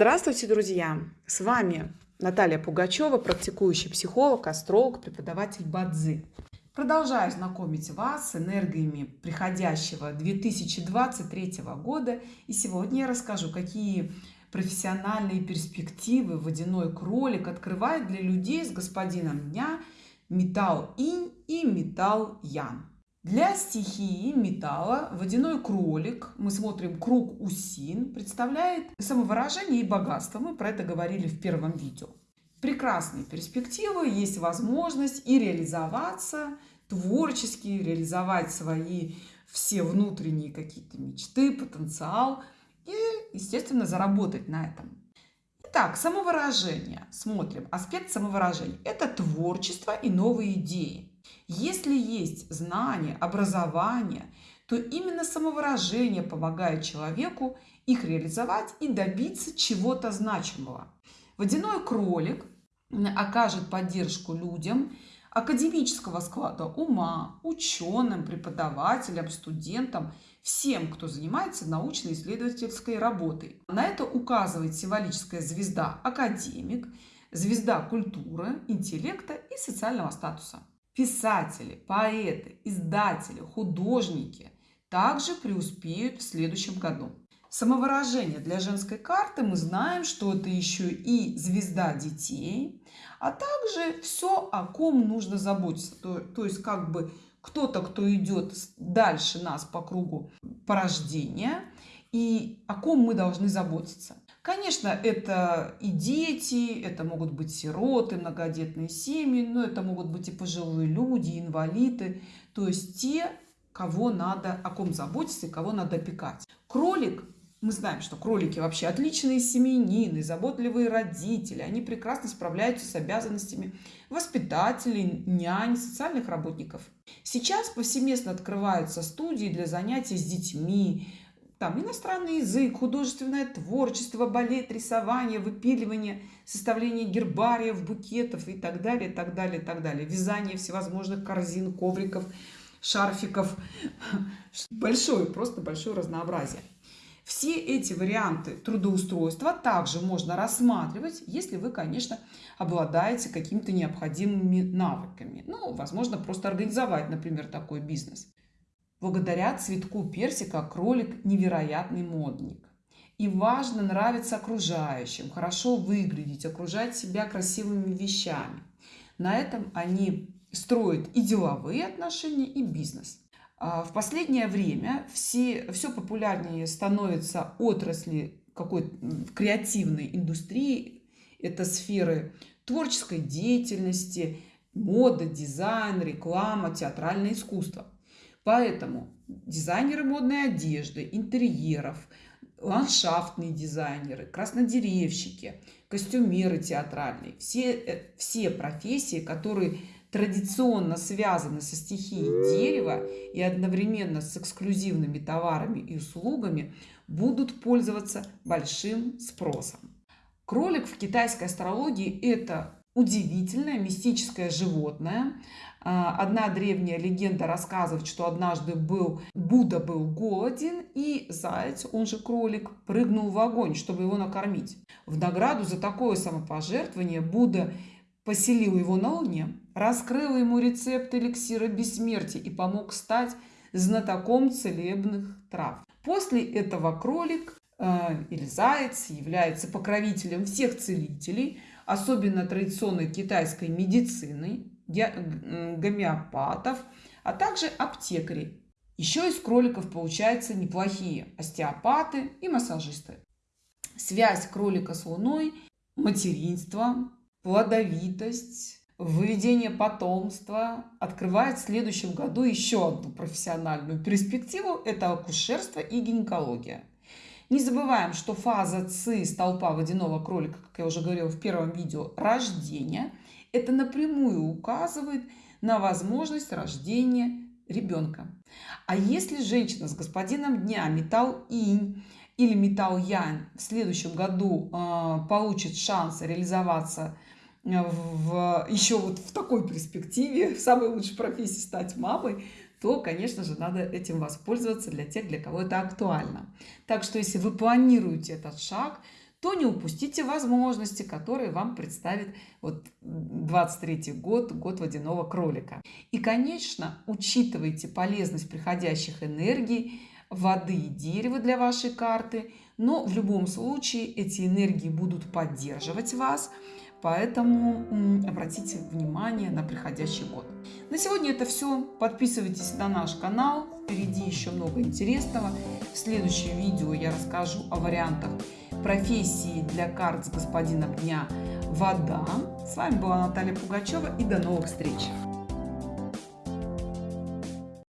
Здравствуйте, друзья! С вами Наталья Пугачева, практикующий психолог, астролог, преподаватель Бадзи. Продолжаю знакомить вас с энергиями приходящего 2023 года. И сегодня я расскажу, какие профессиональные перспективы водяной кролик открывает для людей с господином дня металл инь и металл ян. Для стихии металла водяной кролик, мы смотрим круг усин, представляет самовыражение и богатство. Мы про это говорили в первом видео. Прекрасные перспективы, есть возможность и реализоваться творчески, реализовать свои все внутренние какие-то мечты, потенциал и, естественно, заработать на этом. Итак, самовыражение. Смотрим. Аспект самовыражения – это творчество и новые идеи. Если есть знание, образование, то именно самовыражение помогает человеку их реализовать и добиться чего-то значимого. Водяной кролик окажет поддержку людям академического склада ума, ученым, преподавателям, студентам, всем, кто занимается научно-исследовательской работой. На это указывает символическая звезда академик, звезда культуры, интеллекта и социального статуса. Писатели, поэты, издатели, художники также преуспеют в следующем году. Самовыражение для женской карты мы знаем, что это еще и звезда детей, а также все, о ком нужно заботиться. То, то есть как бы кто-то, кто идет дальше нас по кругу порождения и о ком мы должны заботиться. Конечно, это и дети, это могут быть сироты, многодетные семьи, но это могут быть и пожилые люди, инвалиды, то есть те, кого надо, о ком заботиться и кого надо опекать. Кролик мы знаем, что кролики вообще отличные семьянины, заботливые родители. Они прекрасно справляются с обязанностями воспитателей, нянь, социальных работников. Сейчас повсеместно открываются студии для занятий с детьми, там иностранный язык, художественное творчество, балет, рисование, выпиливание, составление гербариев, букетов и так далее, так далее, так далее. Вязание всевозможных корзин, ковриков, шарфиков. Большое, просто большое разнообразие. Все эти варианты трудоустройства также можно рассматривать, если вы, конечно, обладаете какими-то необходимыми навыками. Ну, возможно, просто организовать, например, такой бизнес. Благодаря цветку персика кролик невероятный модник. И важно нравиться окружающим, хорошо выглядеть, окружать себя красивыми вещами. На этом они строят и деловые отношения, и бизнес. А в последнее время все, все популярнее становятся отрасли какой-то креативной индустрии. Это сферы творческой деятельности, мода, дизайн, реклама, театральное искусство. Поэтому дизайнеры модной одежды, интерьеров, ландшафтные дизайнеры, краснодеревщики, костюмеры театральные, все, э, все профессии, которые традиционно связаны со стихией дерева и одновременно с эксклюзивными товарами и услугами, будут пользоваться большим спросом. Кролик в китайской астрологии – это удивительное мистическое животное. А, одна древняя легенда рассказывает, что однажды был, Будда был голоден, и заяц, он же кролик, прыгнул в огонь, чтобы его накормить. В награду за такое самопожертвование Будда поселил его на Луне, раскрыл ему рецепт эликсира бессмертия и помог стать знатоком целебных трав. После этого кролик э, или заяц является покровителем всех целителей – особенно традиционной китайской медицины, гомеопатов, а также аптекарей. Еще из кроликов получаются неплохие остеопаты и массажисты. Связь кролика с луной, материнство, плодовитость, выведение потомства открывает в следующем году еще одну профессиональную перспективу – это акушерство и гинекология. Не забываем, что фаза ЦИ столпа водяного кролика, как я уже говорила в первом видео, рождение, это напрямую указывает на возможность рождения ребенка. А если женщина с господином дня металл инь или металл янь в следующем году э, получит шанс реализоваться э, в, еще вот в такой перспективе, в самой лучшей профессии стать мамой, то, конечно же, надо этим воспользоваться для тех, для кого это актуально. Так что, если вы планируете этот шаг, то не упустите возможности, которые вам представит вот 23 год, год водяного кролика. И, конечно, учитывайте полезность приходящих энергий, воды и дерева для вашей карты, но в любом случае эти энергии будут поддерживать вас, поэтому обратите внимание на приходящий год. На сегодня это все. Подписывайтесь на наш канал, впереди еще много интересного. В следующем видео я расскажу о вариантах профессии для карт с господином дня «Вода». С вами была Наталья Пугачева и до новых встреч!